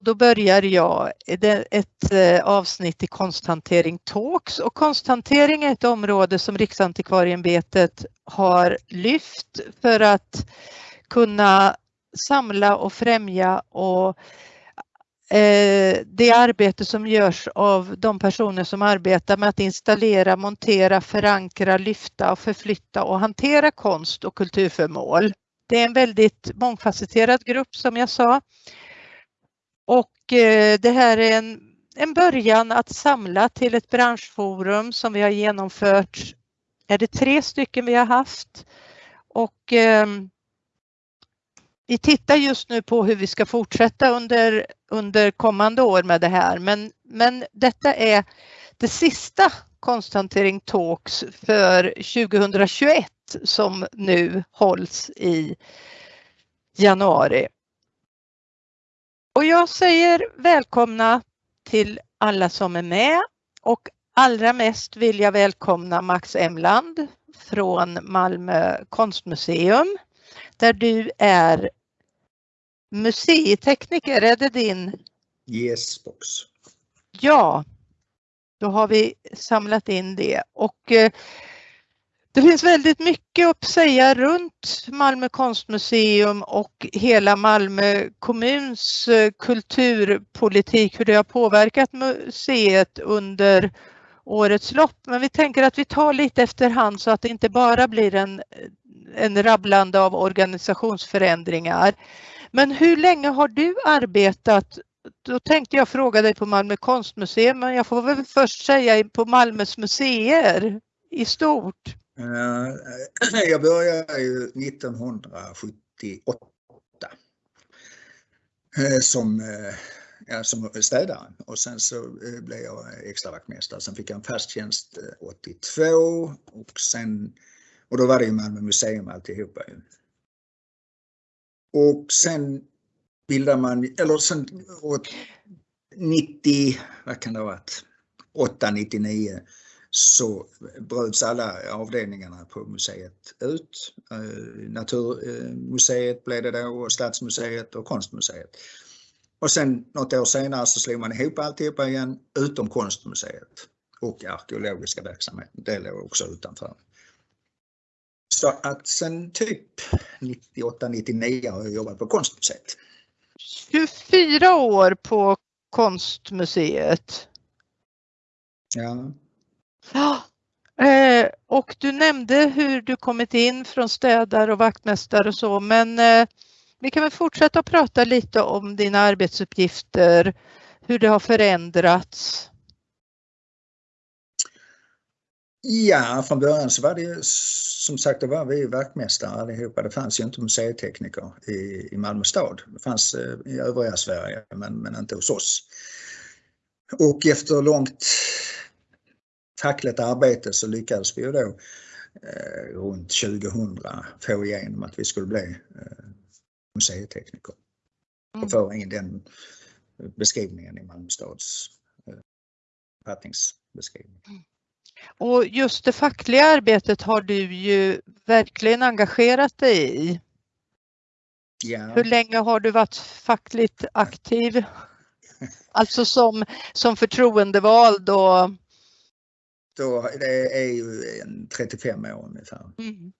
då börjar jag ett eh, avsnitt i Konsthantering Talks och konsthantering är ett område som Riksantikvarieämbetet har lyft för att kunna samla och främja och eh, det arbete som görs av de personer som arbetar med att installera, montera, förankra, lyfta och förflytta och hantera konst och kulturföremål. Det är en väldigt mångfacetterad grupp som jag sa. Och eh, det här är en, en början att samla till ett branschforum som vi har genomfört. Är det tre stycken vi har haft? Och ehm, vi tittar just nu på hur vi ska fortsätta under, under kommande år med det här. Men, men detta är det sista Konsthantering Talks för 2021 som nu hålls i januari. Och jag säger välkomna till alla som är med och allra mest vill jag välkomna Max Emland från Malmö konstmuseum där du är museitekniker. Är det din? Yes box. Ja, då har vi samlat in det och eh, det finns väldigt mycket att säga runt Malmö konstmuseum och hela Malmö kommuns eh, kulturpolitik, hur det har påverkat museet under årets lopp. Men vi tänker att vi tar lite efterhand så att det inte bara blir en, en rabblande av organisationsförändringar. Men hur länge har du arbetat? Då tänkte jag fråga dig på Malmö konstmuseum, men jag får väl först säga på Malmös museer i stort. Eh, jag började ju 1978 eh, som, eh, ja, som städare och sen så blev jag extravaktmästare. Sen fick jag en fast tjänst 82 och sen och då var det ju Malmö museum alltihopa. Och sen bildar man, eller sen 90, vad kan det ha varit, 8, 99 så bröts alla avdelningarna på museet ut. Eh, Naturmuseet blev det då och Stadsmuseet och Konstmuseet. Och sen något år senare så slog man ihop alltihopa igen utom Konstmuseet och arkeologiska verksamheten. Det låg också utanför. Så att sen typ 98-99 har jag jobbat på Konstmuseet. 24 år på Konstmuseet. Ja. Ja. Eh, och du nämnde hur du kommit in från städare och vaktmästare och så, men eh, vi kan väl fortsätta att prata lite om dina arbetsuppgifter, hur det har förändrats. Ja, från början så var det ju som sagt, då var vi vaktmästare allihopa. Det fanns ju inte museitekniker i, i Malmö stad. Det fanns eh, i övriga Sverige men, men inte hos oss. Och efter långt tackligt arbete så lyckades vi ju då eh, runt 2000 få igenom att vi skulle bli eh, museitekniker. Mm. Och föra in den beskrivningen i Malmö stads eh, författningsbeskrivning. Mm. Och just det fackliga arbetet har du ju verkligen engagerat dig i. Ja. Hur länge har du varit fackligt aktiv? Alltså som, som förtroendevald och då, det är ju en 35 år ungefär. Mm.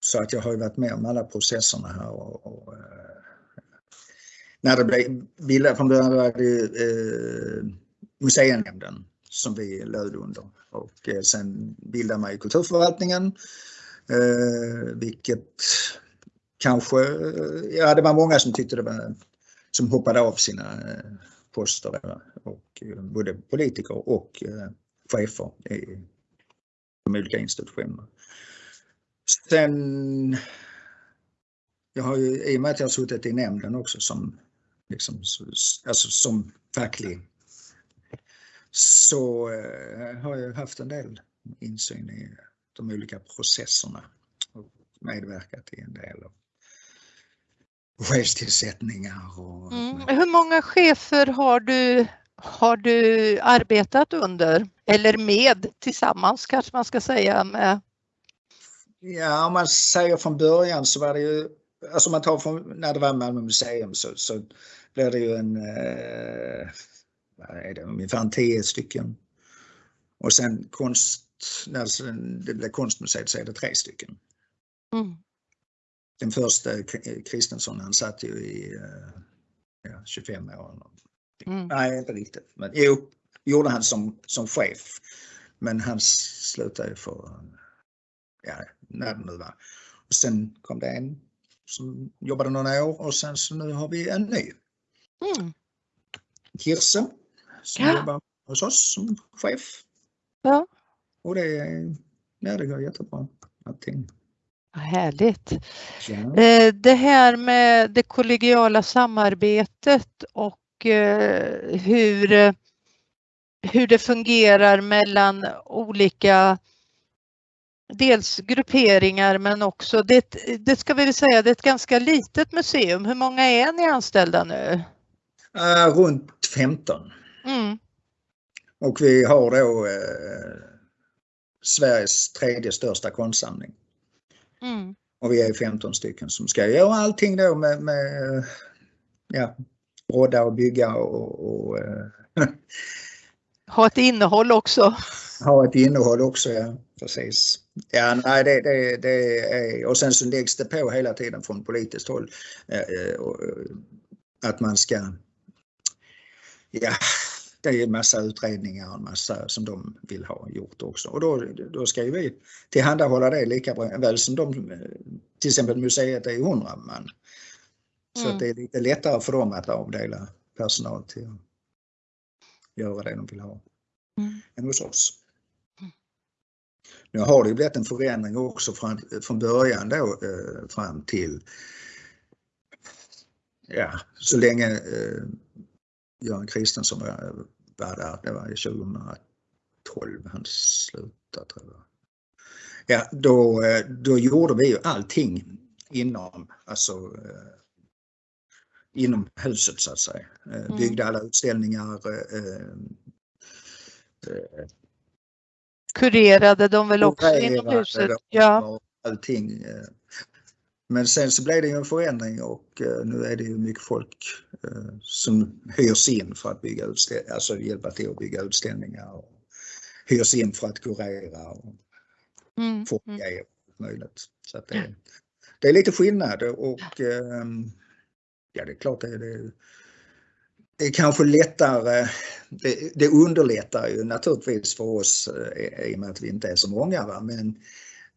Så att jag har ju varit med om alla processerna här och, och eh, när det blev bildat från början var det eh, museinämnden som vi löd under och eh, sen bildade man ju kulturförvaltningen eh, vilket kanske, ja det var många som tyckte det var, som hoppade av sina eh, poster och eh, både politiker och eh, chefer i de olika institutionerna. Sen, jag har ju, i och med att jag har suttit i nämnden också som, liksom, alltså som facklig så eh, har jag haft en del insyn i de olika processerna och medverkat i en del av chefstillsättningar. Och mm. Hur många chefer har du, har du arbetat under eller med tillsammans kanske man ska säga med? Ja, om man säger från början så var det ju alltså man tar från när det var Malmö museum så, så blir det ju en, eh, vad är det, ungefär 10 stycken. Och sen konst, när det blir konstmuseet så är det tre stycken. Mm. Den första Kristensson han satt ju i eh, ja, 25 år. Mm. Nej, inte riktigt. Men jo, gjorde han som, som chef. Men han slutade för, ja, när det nu var. Och sen kom det en som jobbade några år och sen så nu har vi en ny. Mm. Kirse som ja. jobbar hos oss som chef. Ja. Och det, ja, det går jättebra. Allting. Härligt. Ja. Eh, det här med det kollegiala samarbetet och hur, hur det fungerar mellan olika dels grupperingar men också, det, det ska vi väl säga, det är ett ganska litet museum. Hur många är ni anställda nu? Uh, runt 15. Mm. Och vi har då eh, Sveriges tredje största konstsamling. Mm. Och vi är 15 stycken som ska göra allting då med, med ja, rodda och bygga och, och eh, Ha ett innehåll också. Ha ett innehåll också, ja precis. Ja, nej, det, det, det är, och sen så läggs det på hela tiden från politiskt håll eh, eh att man ska, ja, det är en massa utredningar och en massa som de vill ha gjort också. Och då, då ska ju vi tillhandahålla det lika väl som de, till exempel museet är 100 man. Så mm. det är lite lättare för dem att avdela personal till att göra det de vill ha mm. än hos oss. Nu har det ju blivit en förändring också från, från början då eh, fram till ja, så länge eh, Göran Kristensson var, var där, det var 2012 han slutade tror jag. Ja, då, eh, då gjorde vi ju allting inom, alltså eh, inom huset så att säga. Eh, mm. Byggde alla utställningar. Kurerade de väl också inom huset? Ja. Allting. Men sen så blev det ju en förändring och nu är det ju mycket folk som hyrs in för att bygga utställningar, alltså hjälpa till att bygga utställningar. Och hyrs in för att kurera och mm. få mm. grejer möjligt. Så det, det är lite skillnad och ehm, ja, det är klart det är, det, det är kanske lättare, det, det, underlättar ju naturligtvis för oss eh, i och med att vi inte är så många. Va? Men,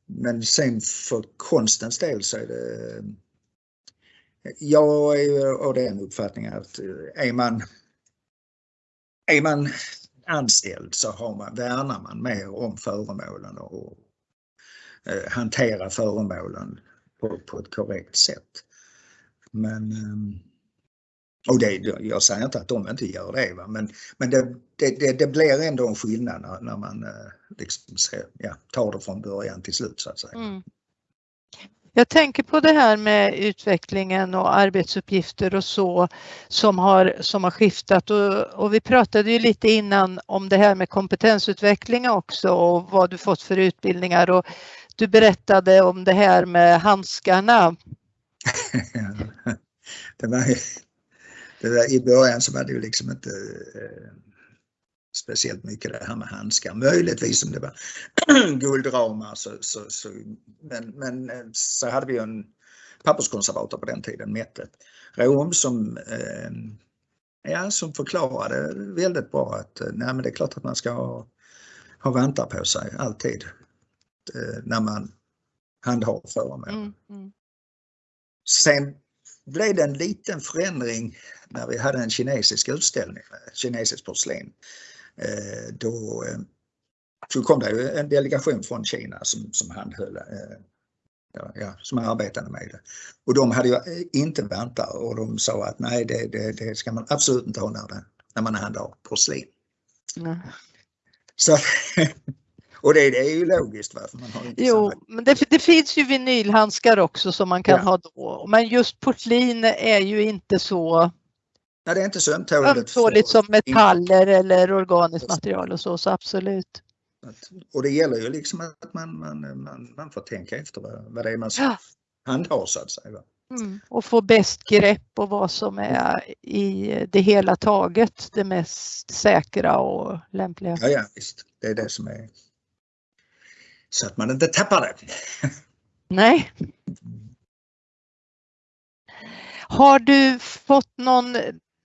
men sen för konstens del så är det jag är ju av den uppfattningen att eh, är man, är man anställd så har man, värnar man mer om föremålen och eh, hanterar föremålen på, på ett korrekt sätt. Men ehm, och det, jag säger inte att de inte gör det, va? men, men det, det, det blir ändå en skillnad när, när man eh, liksom, ja, tar det från början till slut så att säga. Mm. Jag tänker på det här med utvecklingen och arbetsuppgifter och så som har, som har skiftat och, och, vi pratade ju lite innan om det här med kompetensutveckling också och vad du fått för utbildningar och du berättade om det här med handskarna. det var, det var, I början så var det ju liksom inte eh, speciellt mycket det här med handskar. Möjligtvis om det var guldramar så, så, så, men, men eh, så hade vi en papperskonservator på den tiden, Mette Rom, som, eh, ja, som förklarade väldigt bra att eh, nej, men det är klart att man ska ha, ha vantar på sig alltid eh, när man handhar föremål. Mm, mm. Sen blev det en liten förändring när vi hade en kinesisk utställning, kinesiskt porslin. Eh, då eh, så kom det en delegation från Kina som, som handhöll, eh, ja, ja, som arbetade med det. Och de hade ju inte vantar och de sa att nej det, det, det ska man absolut inte ha när, det, när man handlar porslin. Mm. Så, och det, det, är ju logiskt varför man har inte Jo, samma... men det, det, finns ju vinylhandskar också som man kan ja. ha då. Men just porslin är ju inte så Nej, det är inte så ömtåligt. Ömtåligt som metaller eller organiskt material och så, så absolut. Och det gäller ju liksom att man, man, man, man får tänka efter vad, vad det är man ja. handha så att säga. Mm. Och få bäst grepp på vad som är i det hela taget det mest säkra och lämpliga. Ja, ja visst. Det är det som är så att man inte tappar det. Nej. Har du fått någon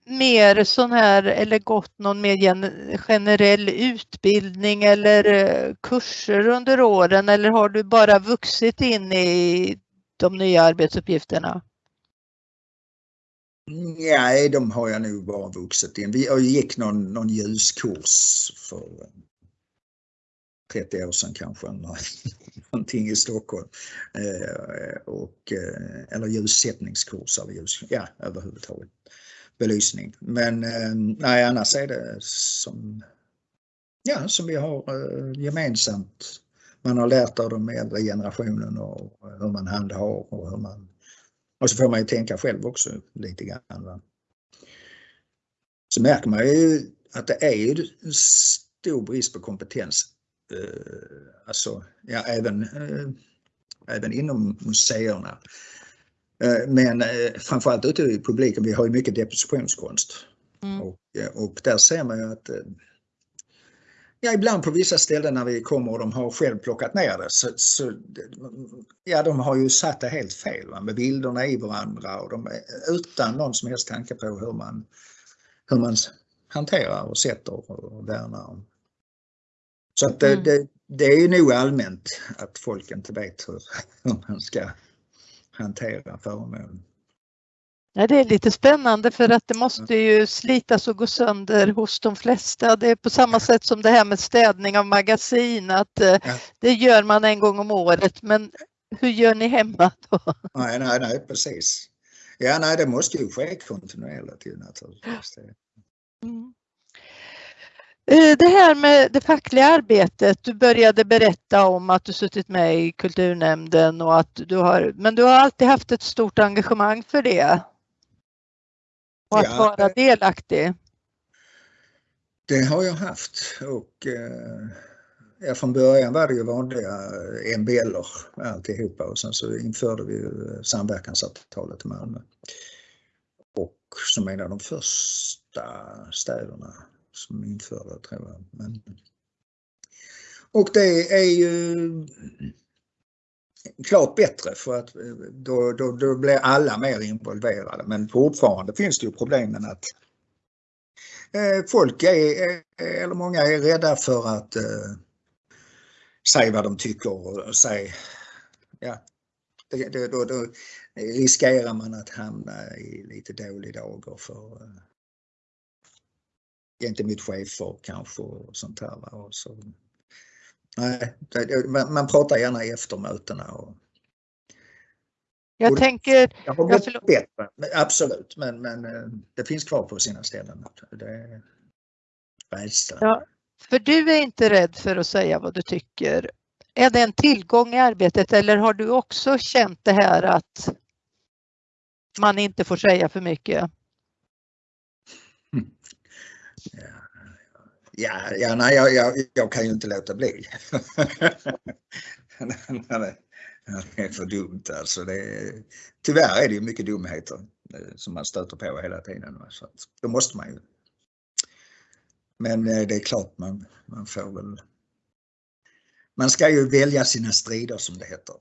mer sån här eller gått någon mer generell utbildning eller eh, kurser under åren eller har du bara vuxit in i de nya arbetsuppgifterna? Nej, de har jag nog bara vuxit in. Vi gick någon, någon ljuskurs för 30 år sedan kanske, någonting i Stockholm. Eh, och, eh, eller ljussättningskurser, ljus, ja, överhuvudtaget belysning. Men eh, nej, annars är det som, ja, som vi har gemensamt. Man har lärt av de äldre generationen och hur man handhar och hur man och så får man ju tänka själv också lite grann. Va? Så märker man ju att det är ju stor brist på kompetens alltså, ja, även, eh, även inom museerna. Eh, men framförallt ute i publiken, vi har ju mycket depositionskonst. Mm. Och, och där ser man ju att Ja, ibland på vissa ställen när vi kommer och de har själv plockat ner det så, så ja, de har ju satt det helt fel va? med bilderna i varandra och de, utan någon som helst tanke på hur man, hur man hanterar och sätter och värnar så att mm. det, det, är ju nog allmänt att folk inte vet hur, hur man ska hantera föremål. Ja, det är lite spännande för att det måste ju slitas och gå sönder hos de flesta. Det är på samma sätt som det här med städning av magasin, att eh, ja. det gör man en gång om året. Men hur gör ni hemma då? Nej, nej, nej precis. Ja, nej, det måste ju ske kontinuerligt naturligtvis. Mm. Eh, det här med det fackliga arbetet, du började berätta om att du suttit med i kulturnämnden och att du har, men du har alltid haft ett stort engagemang för det. Och att ja, vara delaktig. Det har jag haft och eh, från början var det ju vanliga MBL alltihopa och sen så införde vi samverkansavtalet i Malmö. Och som en av de första städerna som införda tror jag. Men, och det är ju klart bättre för att eh, då, då, då blir alla mer involverade men fortfarande finns det ju problemen att eh, folk är, eh, eller många är rädda för att eh, säga vad de tycker och säga, ja, det, det, då, då riskerar man att hamna i lite dålig dager för eh, gentemot chefer kanske och sånt här. Va? Och så, nej, man, man pratar gärna efter mötena. Och, jag och tänker... Det har blivit jag bättre, absolut, men, men eh, det finns kvar på sina ställen. Det är rädsla. Ja, för du är inte rädd för att säga vad du tycker. Är det en tillgång i arbetet eller har du också känt det här att man inte får säga för mycket? Ja, ja nej, jag, jag, jag kan ju inte låta bli. det är för dumt alltså. Det är, tyvärr är det ju mycket dumheter eh, som man stöter på hela tiden. Så att, då måste man ju. Men eh, det är klart man, man får väl. Man ska ju välja sina strider som det heter.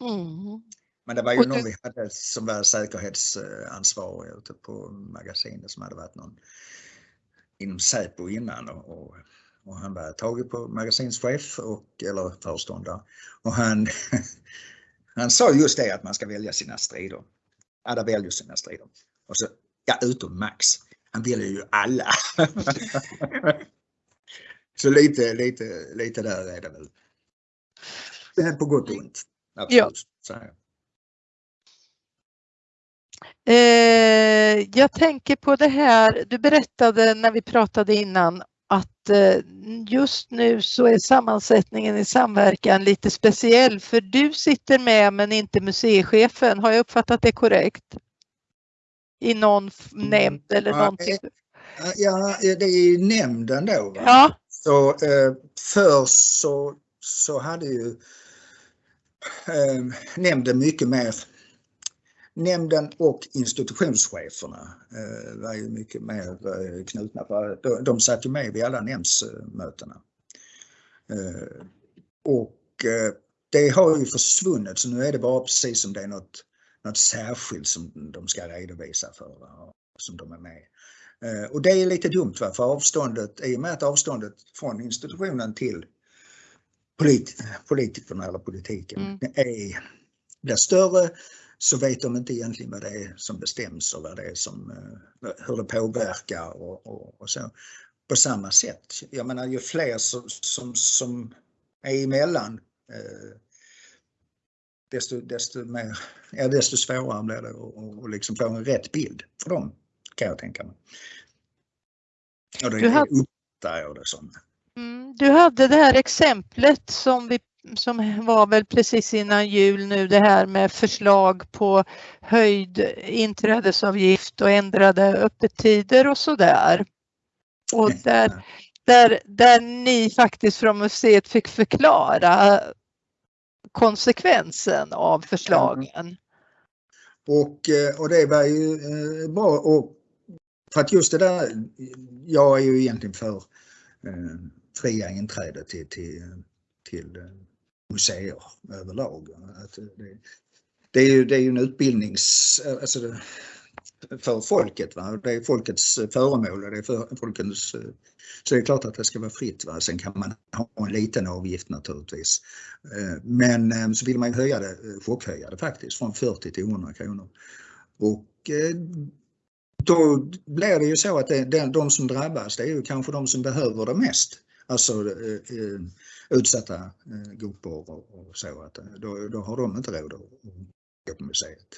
Mm. Men det var ju någon vi hade som var säkerhetsansvarig ute på magasinet som hade varit någon inom Säpo innan och, och, han var tagit på magasinschef och, eller föreståndare och han, han sa just det att man ska välja sina strider. Alla väljer sina strider. Och så, ja, utom Max. Han väljer ju alla. så lite, lite, lite där är det väl. Det är på gott och ont. Absolut. Ja. Eh, jag tänker på det här, du berättade när vi pratade innan att eh, just nu så är sammansättningen i samverkan lite speciell för du sitter med men inte museichefen. Har jag uppfattat det korrekt? I någon nämnd eller ja, någonting? Ja, det är nämnden då. Va? Ja. Så eh, förr så, så hade ju nämnden mycket mer nämnden och institutionscheferna eh, var ju mycket mer eh, knutna. De, de satt ju med vid alla nämndsmötena. Eh, och det har ju försvunnit så nu är det bara precis som det är något, något särskilt som de ska redovisa för, som de är med. Och det är lite dumt va? för avståndet, i och med att avståndet från institutionen till polit, politikerna eller politiken mm. är, blir större så vet de inte egentligen vad det är som bestäms och vad det är som, eh, hur det påverkar och, och, och så. På samma sätt. Jag menar ju fler som, som, som är emellan eh, desto, desto, mer, ja, desto svårare blir det att liksom få en rätt bild för dem kan jag tänka mig. Och det, du hade, uppfattar jag det som. Mm, du hade det här exemplet som vi som var väl precis innan jul nu det här med förslag på höjd inträdesavgift och ändrade öppettider och sådär. Och där, där, där ni faktiskt från museet fick förklara konsekvensen av förslagen. Och, eh, och det var ju eh, bra och för att just det där, jag är ju egentligen för eh, fria inträde till, till, till museer överlag. Att det, det, är ju, det är ju en utbildnings... Alltså det, för folket. Va? Det är folkets föremål och det är för folkens, Så det är klart att det ska vara fritt. Va? Sen kan man ha en liten avgift naturligtvis. Eh, men eh, så vill man ju höja det, eh, chockhöja det faktiskt från 40 till 100 kronor. Och då blir det ju så att det, de som drabbas det är ju kanske de som behöver det mest. Alltså utsatta eh, grupper och, så. Att, eh, då, då har de inte råd att gå på museet.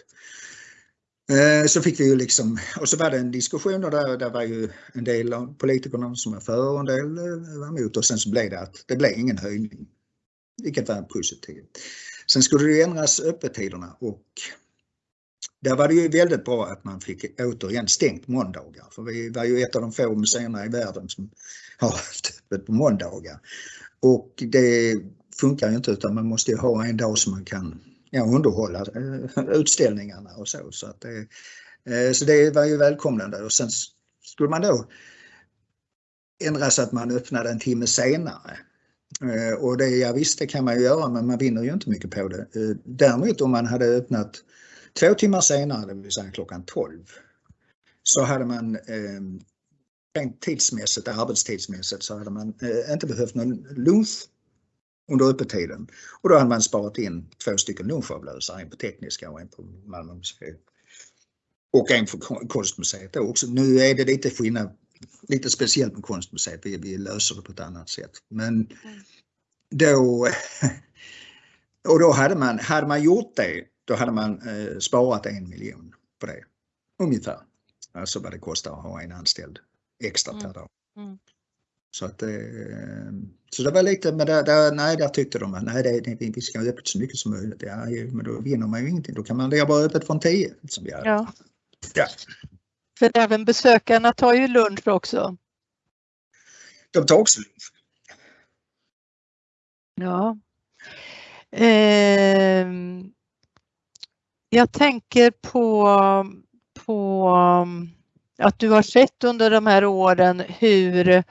Eh, så fick vi ju liksom, och så var det en diskussion och där, där var ju en del av politikerna som var för och en del var emot och sen så blev det att det blev ingen höjning. Vilket var positivt. Sen skulle det ändras öppettiderna och där var det ju väldigt bra att man fick återigen stängt måndagar. För vi var ju ett av de få museerna i världen som har haft öppet på måndagar. Och det funkar ju inte utan man måste ju ha en dag som man kan ja, underhålla eh, utställningarna och så. Så, att det, eh, så det var ju välkomnande och sen skulle man då ändra så att man öppnade en timme senare. Eh, och det, ja visst, det kan man ju göra men man vinner ju inte mycket på det. Däremot om man hade öppnat två timmar senare, det vill säga klockan 12, så hade man rent tidsmässigt, arbetstidsmässigt så hade man eh, inte behövt någon lunch under öppettiden. Och då hade man sparat in två stycken lunchavlösare, en på Tekniska och en på Malmö museum. Och en för Konstmuseet också. Nu är det lite skillnad, lite speciellt med Konstmuseet, vi, vi löser det på ett annat sätt. Men då, och då hade man, hade man gjort det, då hade man eh, sparat en miljon på det. Ungefär. Alltså vad det kostar att ha en anställd extra per mm. dag. Mm. Så att eh, så det var lite, men där, där, nej, där tyckte de att nej, det, vi ska ha öppet så mycket som möjligt. Ja, men då vinner man ju ingenting. Då kan man bara öppet från 10. Som vi hade. Ja. ja. För även besökarna tar ju lunch också. De tar också lunch. Ja. Eh, jag tänker på, på att du har sett under de här åren hur,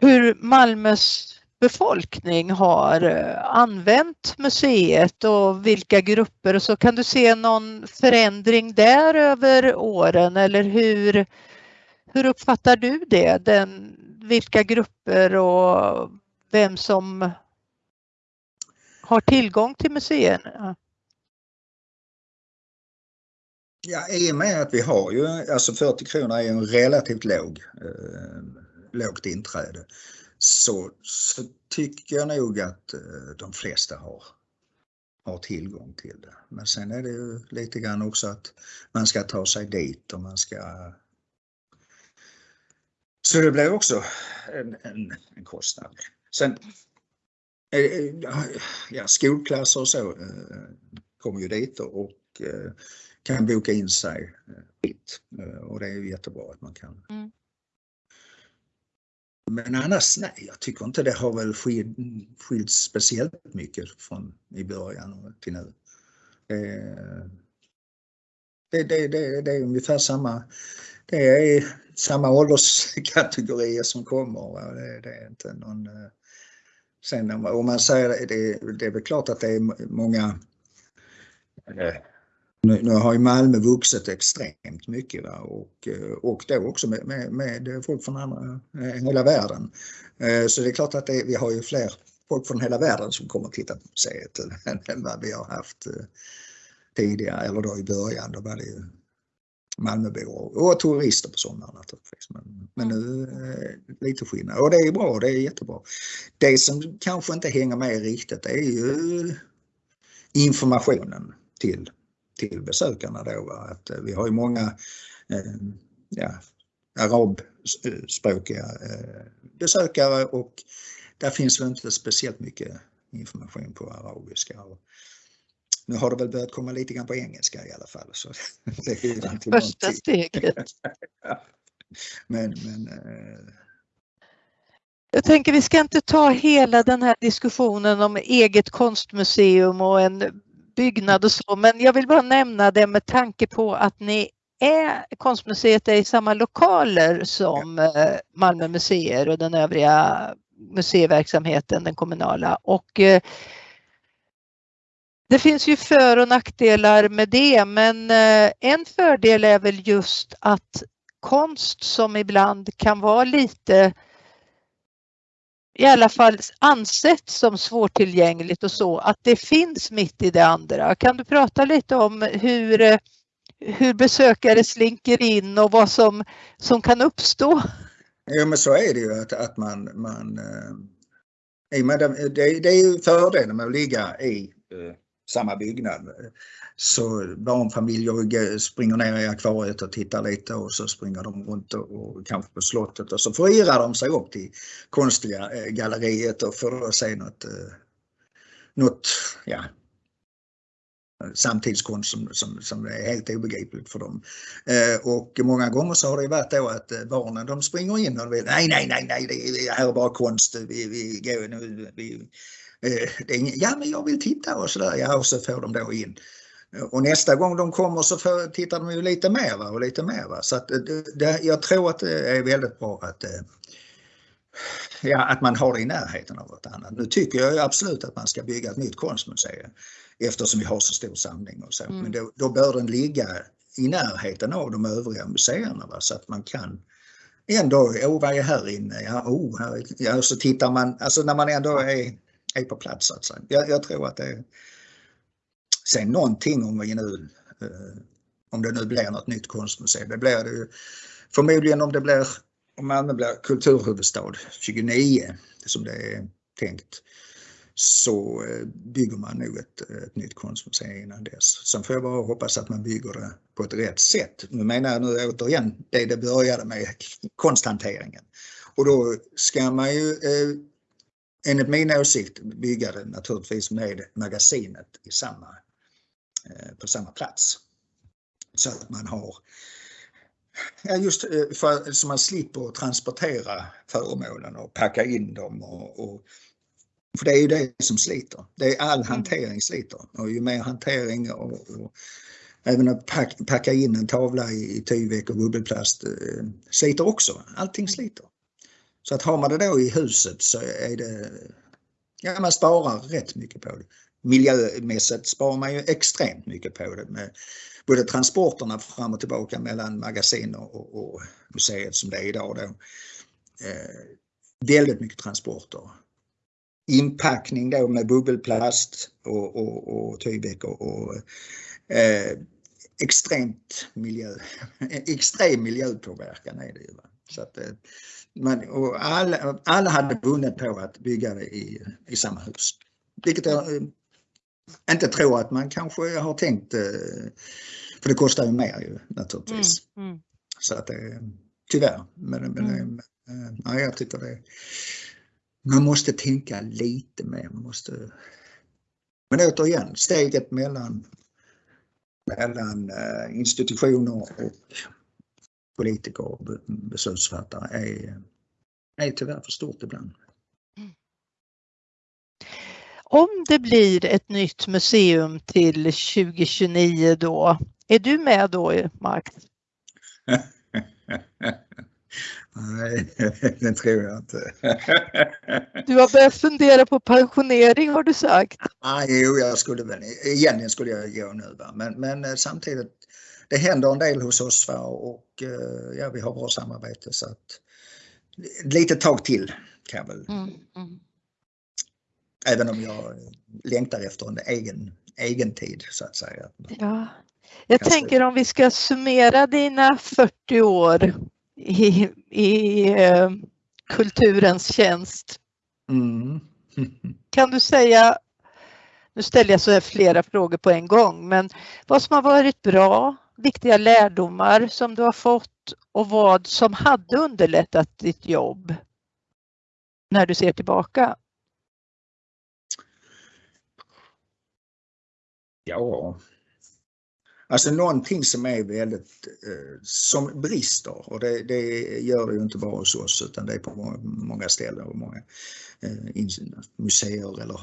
hur Malmös befolkning har eh, använt museet och vilka grupper och så kan du se någon förändring där över åren eller hur, hur uppfattar du det? Den, vilka grupper och vem som har tillgång till museerna? Ja, i och med att vi har ju, alltså 40 kronor är ju en relativt låg, eh, lågt inträde, så, så tycker jag nog att eh, de flesta har, har tillgång till det. Men sen är det ju lite grann också att man ska ta sig dit och man ska... Så det blir också en, en, en kostnad. Sen eh, eh ja, skolklasser och så eh, kommer ju dit och eh, kan boka in sig fritt eh, och det är ju jättebra att man kan. Mm. Men annars nej, jag tycker inte det har väl skilt speciellt mycket från i början till nu. Det, det, det, det är ungefär samma, det är samma ålderskategorier som kommer. Det, det, är inte någon... Sen om man säger det, det är väl klart att det är många nu, nu har ju Malmö vuxit extremt mycket va? Och, eh, och då också med, med, med folk från andra, eh, hela världen. Eh, så det är klart att det, vi har ju fler folk från hela världen som kommer att titta på museet än vad vi har haft tidigare eller då i början. Då var det ju Malmöbor och turister på sommaren naturligtvis. Men, men nu eh, lite skillnad och det är bra, det är jättebra. Det som kanske inte hänger med riktigt är ju informationen till, till besökarna då. Va? Att vi har ju många eh, ja, arabspråkiga eh, besökare och där finns väl inte speciellt mycket information på arabiska. Och nu har det väl börjat komma lite grann på engelska i alla fall. Så det är Första steget. men, men eh... Jag tänker vi ska inte ta hela den här diskussionen om eget konstmuseum och en byggnad och så, men jag vill bara nämna det med tanke på att ni är, konstmuseet är i samma lokaler som eh, Malmö museer och den övriga museiverksamheten, den kommunala. Och eh, det finns ju för och nackdelar med det, men eh, en fördel är väl just att konst som ibland kan vara lite i alla fall ansett som svårtillgängligt och så, att det finns mitt i det andra. Kan du prata lite om hur, hur besökare slinker in och vad som, som kan uppstå? Ja men så är det ju att, att man, man eh, det, det är ju fördelen med att ligga i eh, samma byggnad. Så barnfamiljer springer ner i akvariet och tittar lite och så springer de runt och, och kanske på slottet och så förirrar de sig upp till konstiga eh, galleriet och får se något, eh, något ja, samtidskonst som, som, som är helt obegripligt för dem. Eh, och många gånger så har det varit då att eh, barnen de springer in och vill, nej, nej, nej, nej, det här är bara konst, vi, vi vi, vi, vi, eh, det är, ja men jag vill titta och sådär, ja och så får de då in. Och nästa gång de kommer så får, tittar de ju lite mer va? och lite mer. Va? Så att det, jag tror att det är väldigt bra att, eh, ja, att man har det i närheten av något annat. Nu tycker jag absolut att man ska bygga ett nytt konstmuseum eftersom vi har så stor samling och så. Mm. Men då, då bör den ligga i närheten av de övriga museerna va? så att man kan ändå, åh vad är här inne? Ja, oh, här, ja, så tittar man, alltså när man ändå är, är på plats så att säga. Jag, jag tror att det Sen någonting om vi nu, eh, om det nu blir något nytt konstmuseum, det blir det ju förmodligen om det blir, om Malmö blir kulturhuvudstad 29 som det är tänkt så eh, bygger man nog ett, ett nytt konstmuseum innan dess. Sen får jag bara hoppas att man bygger det på ett rätt sätt. Nu menar jag nu återigen det det började med, konsthanteringen. Och då ska man ju eh, enligt min åsikt bygga det naturligtvis med magasinet i samma, på samma plats. Så att man har Ja, just för, så man slipper transportera föremålen och packa in dem och, och för det är ju det som sliter. Det är all mm. hantering sliter och ju mer hantering och, och även att pack, packa in en tavla i, i tyvek och bubbelplast eh, sliter också. Allting sliter. Så att har man det då i huset så är det, ja man sparar rätt mycket på det. Miljömässigt sparar man ju extremt mycket på det med både transporterna fram och tillbaka mellan magasin och, och museet som det är idag då. Eh, väldigt mycket transporter inpackning då med bubbelplast och, och, och tygbäck och, och eh, extremt miljö, extrem miljöpåverkan är det ju. Va? Så att, eh, man, och alla, alla hade vunnit på att bygga det i, i samma hus. Vilket jag eh, inte tror att man kanske har tänkt, eh, för det kostar ju mer ju naturligtvis. Mm, mm. Så att det, tyvärr. Men, men, mm. men ja, jag tycker det man måste tänka lite mer. Man måste... Men återigen, steget mellan, mellan eh, institutioner och politiker och beslutsfattare är, är tyvärr för stort ibland. Om det blir ett nytt museum till 2029 då, Är du med då, Max? Nej, det tror jag inte. Du har börjat fundera på pensionering har du sagt. Nej, jo, jag skulle väl, egentligen skulle jag gå nu va? Men, men eh, samtidigt, det händer en del hos oss va? och eh, ja, vi har bra samarbete så att lite tag till kan jag väl. Mm, mm. Även om jag längtar efter en egen, egen tid så att säga. Ja. Jag tänker om vi ska summera dina 40 år i, i eh, kulturens tjänst. Mm. kan du säga, nu ställer jag så här flera frågor på en gång, men vad som har varit bra, viktiga lärdomar som du har fått och vad som hade underlättat ditt jobb när du ser tillbaka? Ja, Alltså någonting som är väldigt, eh, som brister och det, det, gör det ju inte bara hos oss utan det är på många, många ställen och många eh, museer eller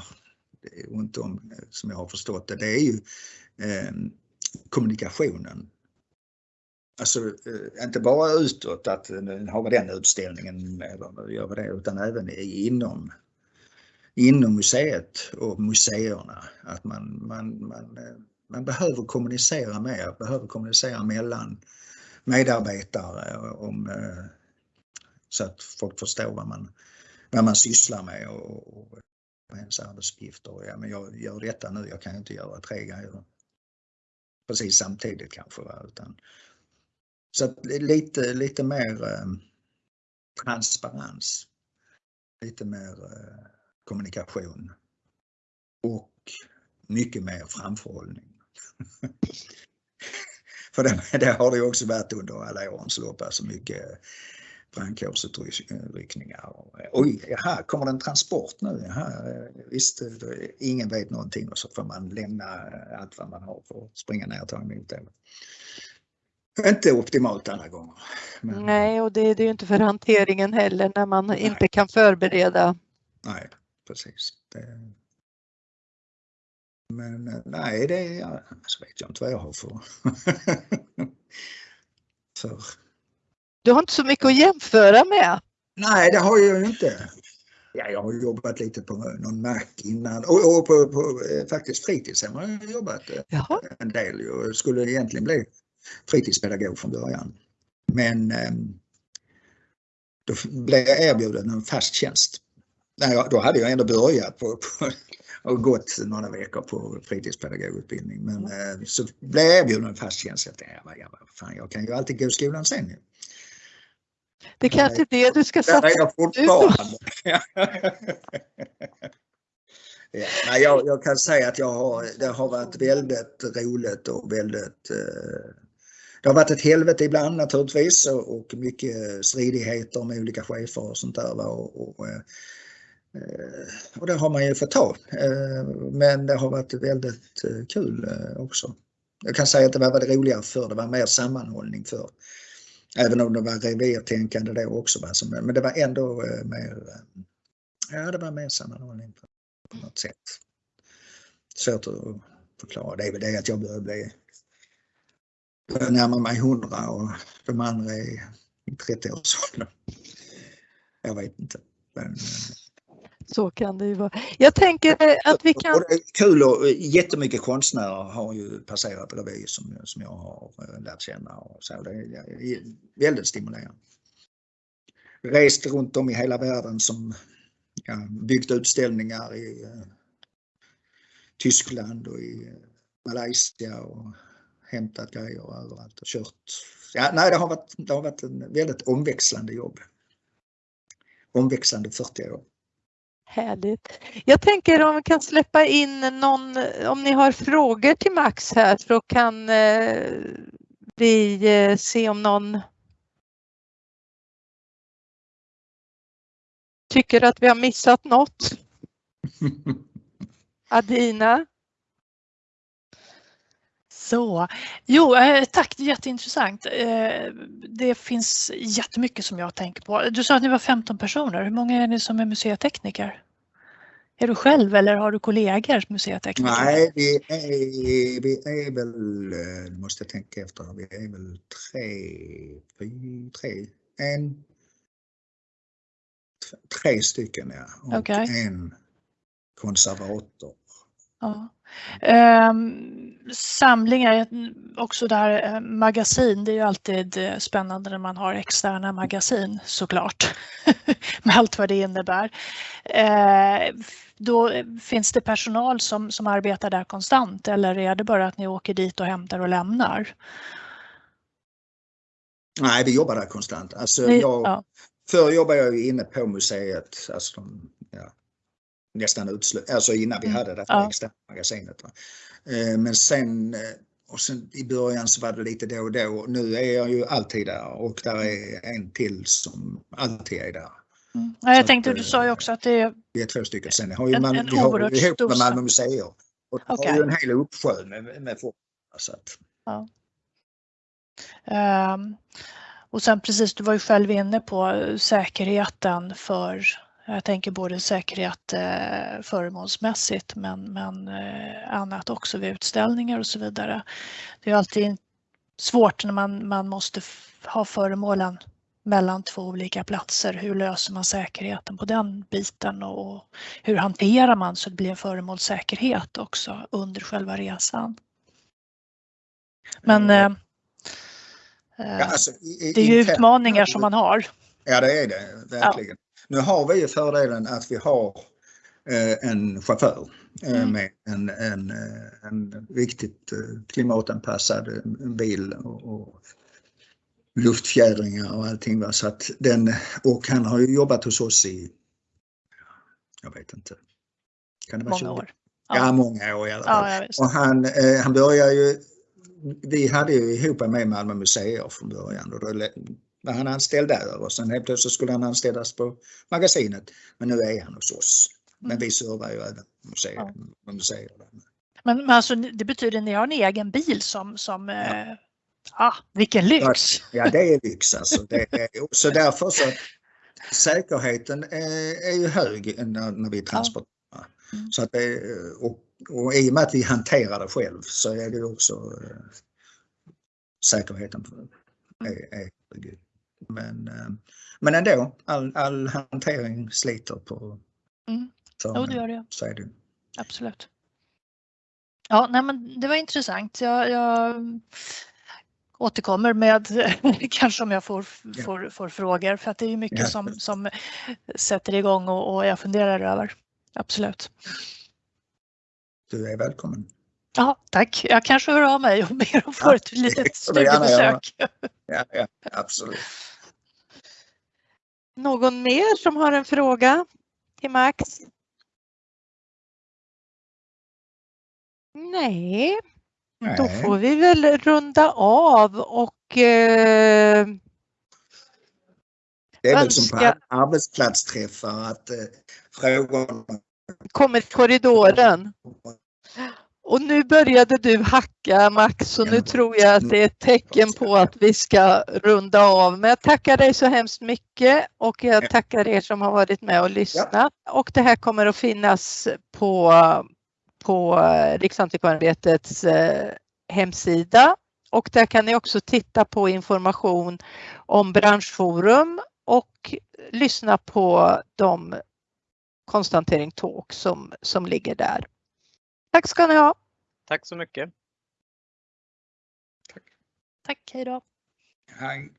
runt om eh, som jag har förstått det. Det är ju eh, kommunikationen. Alltså eh, inte bara utåt att nu har vi den utställningen eller gör vi det utan även inom inom museet och museerna. Att man, man, man eh, man behöver kommunicera mer, behöver kommunicera mellan medarbetare om, eh, så att folk förstår vad man, vad man sysslar med och, och ens arbetsuppgifter. Ja, men jag gör detta nu, jag kan inte göra tre grejer precis samtidigt kanske. Va? Utan, så att lite, lite mer eh, transparens, lite mer eh, kommunikation och mycket mer framförhållning. För det, det, har det ju också varit under alla årens lopp, alltså mycket brandkårsutryckningar. Oj, jaha, kommer det en transport nu? Jaha, visst, ingen vet någonting och så får man lämna allt vad man har för att springa ner och ta emot det. Inte optimalt alla gånger. Men... Nej, och det, det är ju inte för hanteringen heller när man Nej. inte kan förbereda. Nej, precis. Det, men nej, det är, alltså vet jag inte vad jag har för. för. Du har inte så mycket att jämföra med? Nej, det har jag ju inte. Ja, jag har jobbat lite på någon Mac innan och, och på, på, eh, faktiskt fritidshem har jag jobbat eh, Jaha. en del. Jag skulle egentligen bli fritidspedagog från början. Men ehm, då blev jag erbjuden en fast tjänst. Nej, då hade jag ändå börjat på, på och gått några veckor på fritidspedagogutbildning. Men mm. så blev jag erbjuden en fast tjänst. Jag tänkte, ja, fan, jag kan ju alltid gå i skolan sen. Det är kanske är det du ska satsa på fortfarande. ja, nej, jag, jag, kan säga att jag har, det har varit väldigt roligt och väldigt eh, det har varit ett helvete ibland naturligtvis och, mycket stridigheter med olika chefer och sånt där. Och, och, Eh, Eh, och det har man ju fått ta. Eh, men det har varit väldigt eh, kul också. Jag kan säga att det var väldigt roligare för det var mer sammanhållning för. Även om det var revirtänkande då också. Men det var ändå mer, ja det var mer sammanhållning på något sätt. Svårt att förklara. Det är väl det att jag börjar bli närma mig 100 och de andra är i 30-årsåldern. Jag vet inte. Men, så kan det ju vara. Jag tänker eh, att vi kan... kul och eh, jättemycket konstnärer har ju passerat revy som, som jag har eh, lärt känna. Och så. Det är väldigt stimulerande. Rest runt om i hela världen som ja, byggt utställningar i uh, Tyskland och i uh, Malaysia och hämtat grejer överallt och kört. Ja, nej, det har varit, det har varit en väldigt omväxlande jobb. Omväxlande 40 år. Härligt. Jag tänker om vi kan släppa in någon, om ni har frågor till Max här så kan eh, vi eh, se om någon tycker att vi har missat något. Adina? Så, jo eh, tack, det är jätteintressant. Eh, det finns jättemycket som jag tänker på. Du sa att ni var 15 personer. Hur många är ni som är museitekniker? Är du själv eller har du kollegor, museitekniker? Nej, vi är, vi är väl, eh, måste jag tänka efter, vi är väl tre, tre, en, tre stycken ja. Och okay. en konservator. Ja. Um, samlingar, också där eh, magasin, det är ju alltid eh, spännande när man har externa magasin såklart. Med allt vad det innebär. Uh, då finns det personal som, som arbetar där konstant eller är det bara att ni åker dit och hämtar och lämnar? Nej, vi jobbar där konstant. Alltså, jag, ja. Förr jobbade jag inne på museet, alltså ja, nästan utslut, alltså innan vi mm. hade det ja. externa magasinet. Eh, men sen, eh, och sen i början så var det lite då och då. Nu är jag ju alltid där och där är en till som alltid är där. Mm. Ja, jag tänkte, att, du sa ju också att det är... Vi är två stycken. Sen har ju en, man, en vi har ihop med Malmö museer. Och okay. har ju en hel uppsjö med, med folk. Så att... ja. Um, och sen precis, du var ju själv inne på säkerheten för jag tänker både säkerhet eh, föremålsmässigt men, men eh, annat också vid utställningar och så vidare. Det är alltid svårt när man, man måste ha föremålen mellan två olika platser. Hur löser man säkerheten på den biten och hur hanterar man så det blir en föremålssäkerhet också under själva resan? Men eh, ja, alltså, i, det är ju utmaningar som man har. Ja det är det verkligen. Nu har vi ju fördelen att vi har eh, en chaufför eh, mm. med en, en, eh, en riktigt klimatanpassad bil och, och luftfjädringar och allting. Va? Så att den, och han har ju jobbat hos oss i, jag vet inte, kan det vara många 20? år? Ja. ja, många år i alla fall. Ja, och han, han börjar ju, vi hade ju ihop med Malmö museer från början och då var han anställd där och sen helt plötsligt skulle han anställas på magasinet. Men nu är han hos oss. Men mm. vi servar ju även museer. Ja. museer men, men alltså det betyder att ni har en egen bil som, som ja. Eh, ah, vilken lyx! Ja, det är lyx alltså. Det är, så därför så säkerheten är, är ju hög när, när vi transporterar. Ja. Mm. Så att det, och, och i och med att vi hanterar det själv så är det också äh, säkerheten är, är hög. Men, eh, men ändå, all, all hantering sliter på mm. Jo, det gör det. Så är det. Absolut. Ja, nej, men det var intressant. Jag, jag återkommer med kanske om jag får, ja. får, får, frågor för att det är mycket ja. som, som sätter igång och, och jag funderar över. Absolut. Du är välkommen. Ja, tack. Jag kanske hör av mig och ber få ja, ett litet studiebesök. Ja, ja, absolut. Någon mer som har en fråga till Max? Nej, Nej. då får vi väl runda av och eh, Det är väl som på arbetsplatsträffar att eh, frågorna kommer i korridoren. Och nu började du hacka Max så nu tror jag att det är ett tecken på att vi ska runda av. Men jag tackar dig så hemskt mycket och jag tackar er som har varit med och lyssnat. Och det här kommer att finnas på, på Riksantikvarieämbetets eh, hemsida och där kan ni också titta på information om branschforum och lyssna på de konstantering talk som, som ligger där. Tack ska ni ha. Tack så mycket. Tack. Tack, hej då. Hej.